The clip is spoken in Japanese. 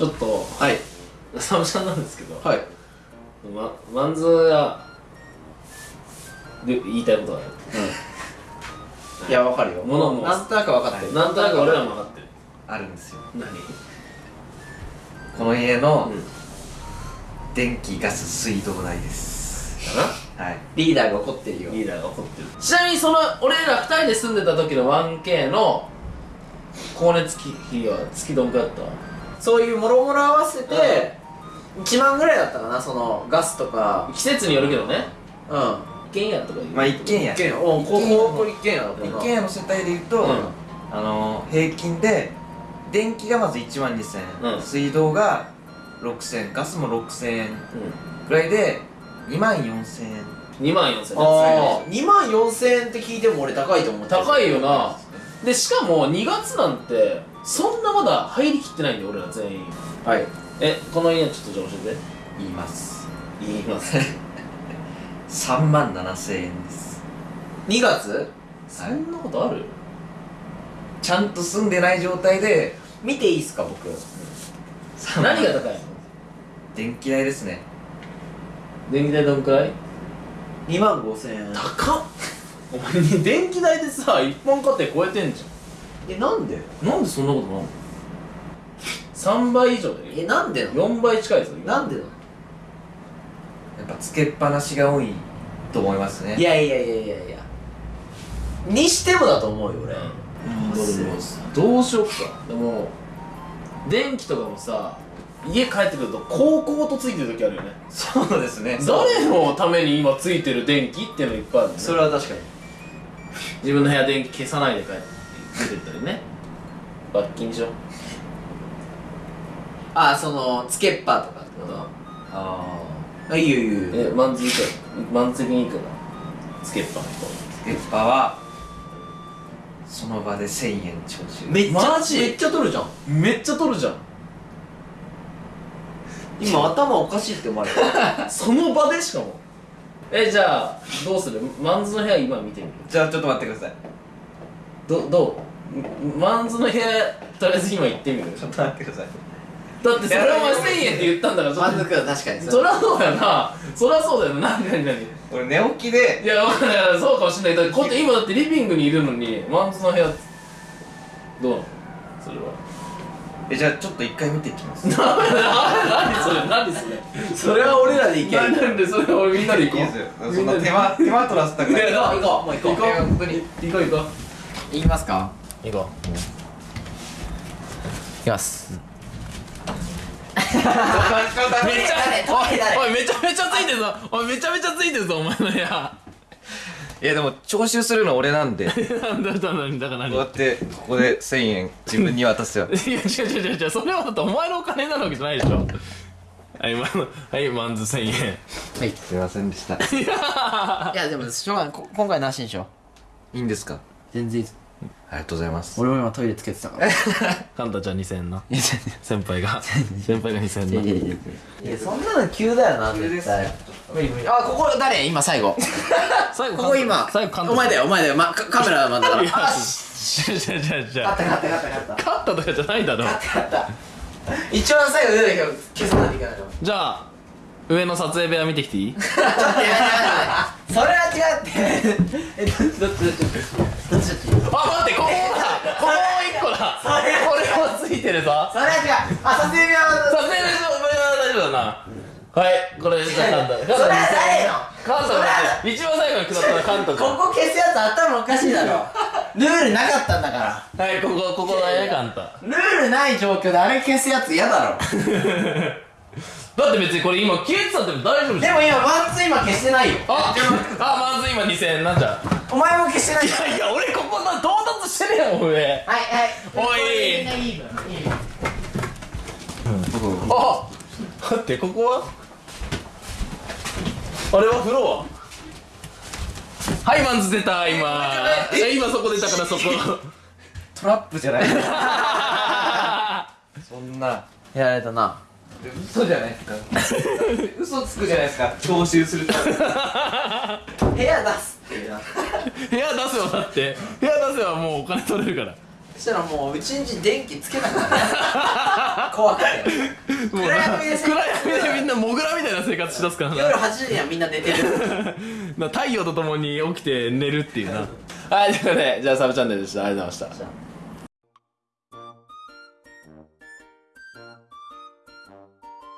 ちょっとはい。サムちゃんなんですけど、はい。ま、マンズがで言いたいことがある。い。やわかるよ。物もなんとなく分かってる。なんとなく俺らも分かってる。あるんですよ。何？この家のうん。電気ガス水道代です。かな？はい。リーダーが怒ってるよ。リーダーが怒ってる。ちなみにその俺ら二人で住んでた時の 1K の光熱費は月どんくらいだった？そういうもろもろ合わせて1万ぐらいだったかなそのガスとか。季節によるけどね。うん。一軒家とか言うまあ一軒家。一軒家。おこここ一軒家だったな。一軒家の世帯でいうと、うん。あの平均で電気がまず1万2000円、うん。水道が6000円。ガスも6000円。うぐらいで2万4000円。ん2万4000円。ああ2万4000円って聞いても俺高いと思って高いよな。でしかも2月なんてそんなまだ入りきってないんだよ俺ら全員。はい。えこの家ちょっとじゃあ教え言います。て言います3 万7000円です。2月？そんなことある？ちゃんと住んでない状態で。見ていいっすか僕？3万何が高いの？電気代ですね。電気代どんくらい？2万5000円。高っ。お前に電気代でさ一般家庭超えてんじえなんで？なんでそんなことなの？3倍以上だよ。えなんでなの？4倍近いぞなんでなの？やっぱつけっぱなしが多いと思いますね。いやいやいやいやいや。にしてもだと思うよ俺。うん。俺もどうしよっか。でも電気とかもさ家帰ってくると高校とついてる時あるよね。そうですね。誰のために今ついてる電気っていうのいっぱいあるね。それは確かに。自分の部屋電気消さないで帰って出てったりね。罰金でしょ？あそのつけっぱとかってこあとあいいよいいよいいよ。えマンズいくらマンズ的にいくらつけっぱのあつけっぱはその場で1000円徴収。めっちゃマジ？めっちゃ取るじゃん。人めっちゃ取るじゃん。今頭おかしいって思われた。その場でしかも。えじゃあどうする？マンズの部屋今見てみる？じゃあちょっと待ってくださいどどう？マンズの部屋とりあえず今行ってみる？ちょっと待ってください。だってそれはお前1000円って言ったんだから満足度確かにそりゃそうだよなそりゃそうだよな何何何い俺寝起きでやわかんないそうかもしれないだってこうやって今だってリビングにいるのにマンズの部屋どうなのそれはえじゃあちょっと一回見てきます何それ何それそれは俺らでいける何でそれ俺みんなで行こうそんな手間手間取らせたくないいこう行こう行こう本当に行こう行こう行きますか？行こ行きます。うめっちゃおいめちゃめちゃついてるぞ。おいめちゃめちゃついてるぞお前。の部屋いやでも徴収するの俺なんで。こなんだだなんだから。何うやってここで1000円自分に渡すよ。いや違う違う違うそれはだってお前のお金になるわけじゃないでしょ。はいまはいマンズ1000円。はいすいませんでした。いやでもしょうがない。こ今回なしにしよう。いいんですか？全然いいです。ありがとうございます。俺も今トイレつけてたから。カンタちゃん2000円な。先輩が。先輩が2000円な。いやそんなの急だよな絶対。無理無理あここ誰？今最後。最後ここ今。最後カンタお前だよお前だよ、ま、カカメラマンだからあ違う違う違う違う。勝った勝った勝った勝った。勝ったとかじゃないだろ。勝った一番最後出たけど消さないといけないのじゃあ上の撮影部屋見てきていい？それは違うって。えどっちどっちあ待ってここだここもう一個だ。それこれもついてるぞ。それは違うあ撮影部屋は撮影部屋は大丈夫だな。はいこれじゃあカンタ。カンタそれは誰の？カンタだって一番最後に下ったのはカンタじゃんここ消すやつ頭おかしいだろ。ルールなかったんだから。はいここここだよカンタ。ルールない状況であれ消すやつ嫌だろ だって別にこれ今消えてたっても大丈夫じゃん。でも今ワンツー今消してないよ。ああまず今2000円。なんじゃお前も消してないよ。いやいや俺ここな到達してるやん上はいはい。おい。みん。ないい分いい分あ待ってここは？あれはフロア？はいマンズ出た今。え今そこ出たからそこ。トラップじゃない。そんな。やられたな嘘じゃないですか。嘘つくじゃないですか。徴収すると部屋出すっていうな。部屋出せばだって部屋出せばもうお金取れるから。そしたらもううちんち電気つけなかった怖くて。もう暗闇で暗闇でみんなモグラみたいな生活しだすからな。夜8時にはみんな寝てる。な太陽とともに起きて寝るっていうな。はい。ということでじゃあサブチャンネルでした。ありがとうございました